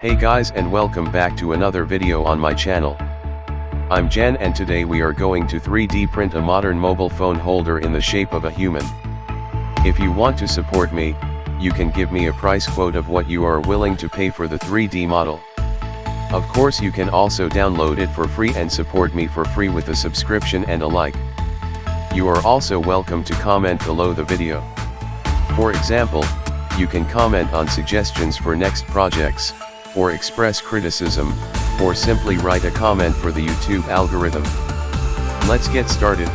Hey guys and welcome back to another video on my channel. I'm Jan and today we are going to 3D print a modern mobile phone holder in the shape of a human. If you want to support me, you can give me a price quote of what you are willing to pay for the 3D model. Of course you can also download it for free and support me for free with a subscription and a like. You are also welcome to comment below the video. For example, you can comment on suggestions for next projects, or express criticism, or simply write a comment for the YouTube algorithm. Let's get started.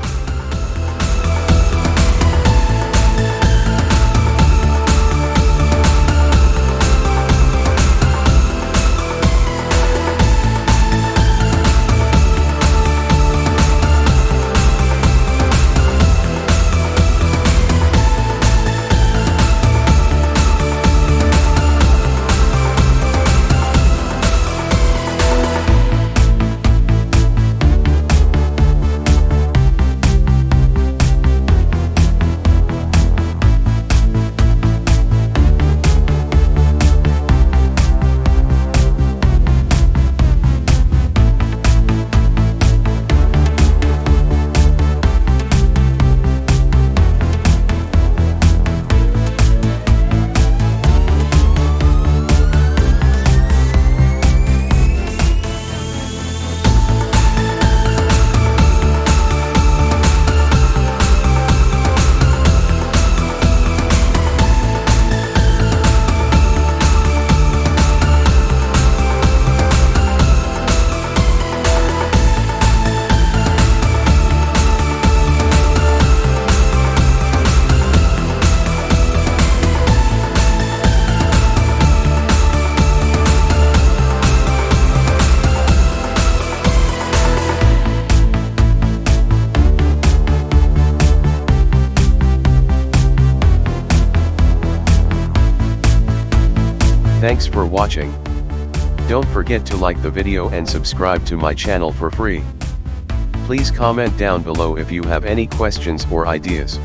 Thanks for watching. Don't forget to like the video and subscribe to my channel for free. Please comment down below if you have any questions or ideas.